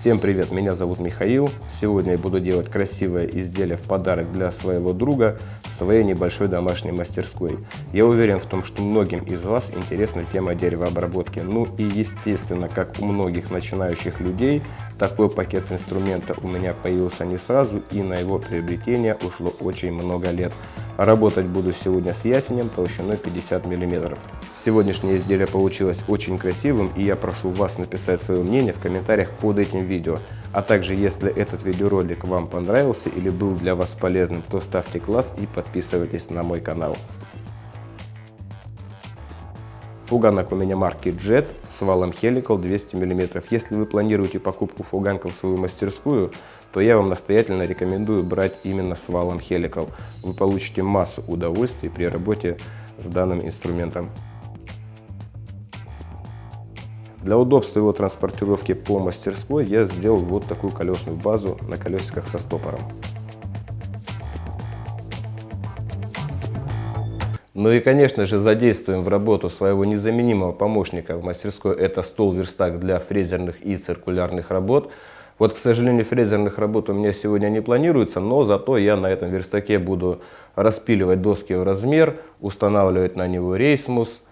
Всем привет, меня зовут Михаил. Сегодня я буду делать красивое изделие в подарок для своего друга в своей небольшой домашней мастерской. Я уверен в том, что многим из вас интересна тема деревообработки. Ну и естественно, как у многих начинающих людей, такой пакет инструмента у меня появился не сразу и на его приобретение ушло очень много лет. Работать буду сегодня с ясенем толщиной 50 мм. Сегодняшнее изделие получилось очень красивым и я прошу вас написать свое мнение в комментариях под этим видео. А также, если этот видеоролик вам понравился или был для вас полезным, то ставьте класс и подписывайтесь на мой канал. Фуганок у меня марки Jet с валом Helical 200 мм. Если вы планируете покупку фуганка в свою мастерскую, то я вам настоятельно рекомендую брать именно с валом Helical. Вы получите массу удовольствий при работе с данным инструментом. Для удобства его транспортировки по мастерской я сделал вот такую колесную базу на колесиках со стопором. Ну и, конечно же, задействуем в работу своего незаменимого помощника в мастерской. Это стол-верстак для фрезерных и циркулярных работ. Вот, к сожалению, фрезерных работ у меня сегодня не планируется, но зато я на этом верстаке буду распиливать доски в размер, устанавливать на него рейсмус,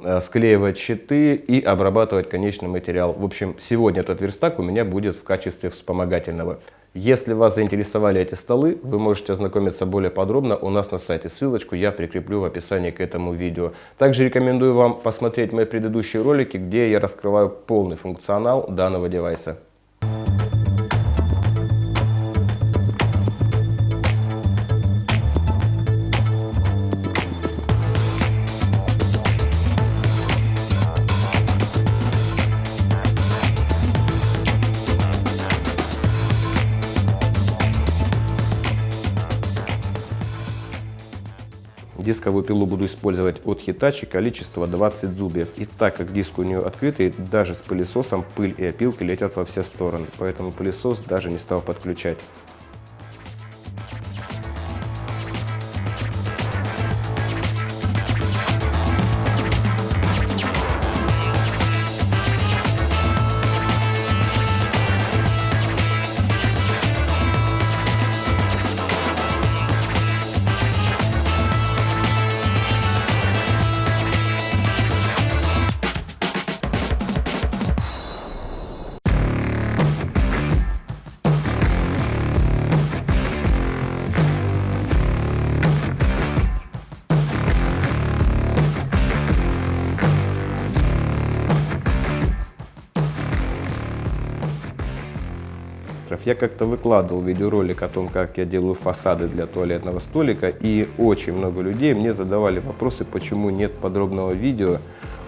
Э, склеивать щиты и обрабатывать конечный материал. В общем, сегодня этот верстак у меня будет в качестве вспомогательного. Если вас заинтересовали эти столы, вы можете ознакомиться более подробно у нас на сайте. Ссылочку я прикреплю в описании к этому видео. Также рекомендую вам посмотреть мои предыдущие ролики, где я раскрываю полный функционал данного девайса. Дисковую пилу буду использовать от Hitachi, количество 20 зубьев. И так как диск у нее открытый, даже с пылесосом пыль и опилки летят во все стороны. Поэтому пылесос даже не стал подключать. Я как-то выкладывал видеоролик о том, как я делаю фасады для туалетного столика, и очень много людей мне задавали вопросы, почему нет подробного видео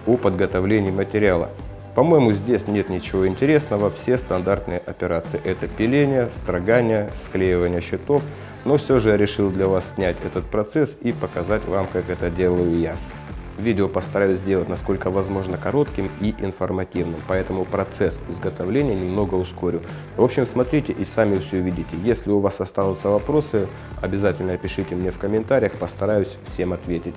о подготовлении материала. По-моему, здесь нет ничего интересного, все стандартные операции. Это пиление, строгание, склеивание щитов, но все же я решил для вас снять этот процесс и показать вам, как это делаю я. Видео постараюсь сделать насколько возможно коротким и информативным, поэтому процесс изготовления немного ускорю. В общем, смотрите и сами все увидите. Если у вас останутся вопросы, обязательно пишите мне в комментариях, постараюсь всем ответить.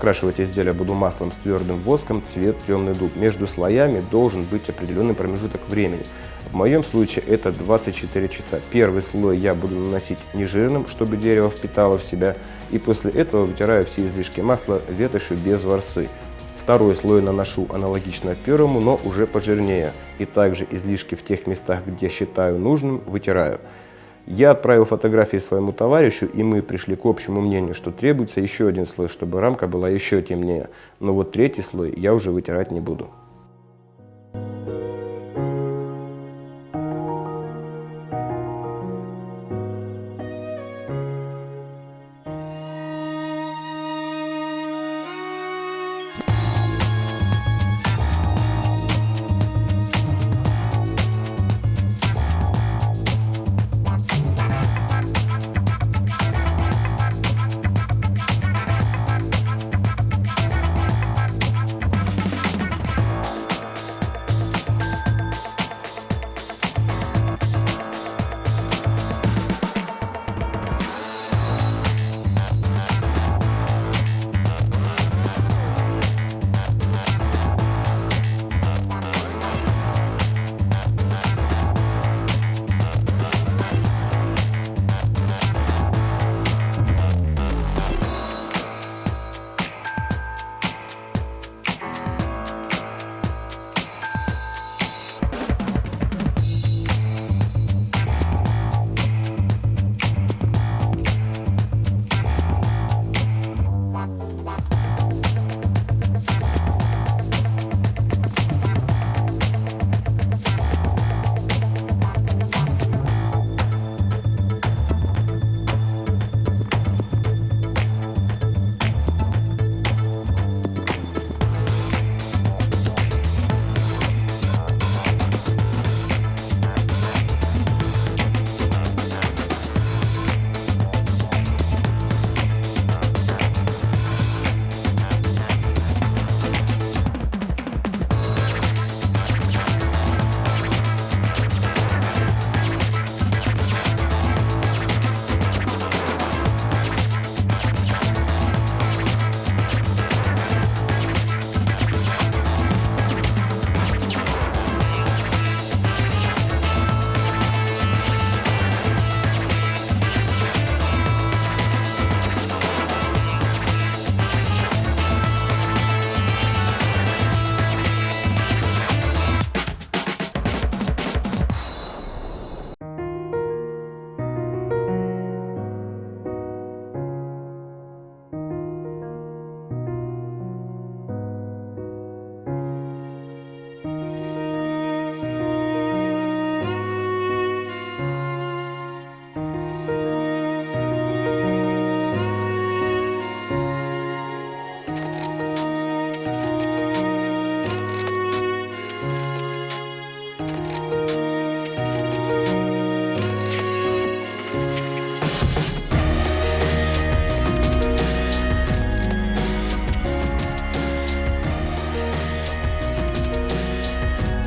Окрашивать изделие буду маслом с твердым воском, цвет темный дуб. Между слоями должен быть определенный промежуток времени. В моем случае это 24 часа. Первый слой я буду наносить нежирным, чтобы дерево впитало в себя, и после этого вытираю все излишки масла ветошью без ворсы. Второй слой наношу аналогично первому, но уже пожирнее. И также излишки в тех местах, где считаю нужным, вытираю. Я отправил фотографии своему товарищу, и мы пришли к общему мнению, что требуется еще один слой, чтобы рамка была еще темнее. Но вот третий слой я уже вытирать не буду.